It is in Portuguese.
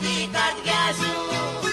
vida de gajo.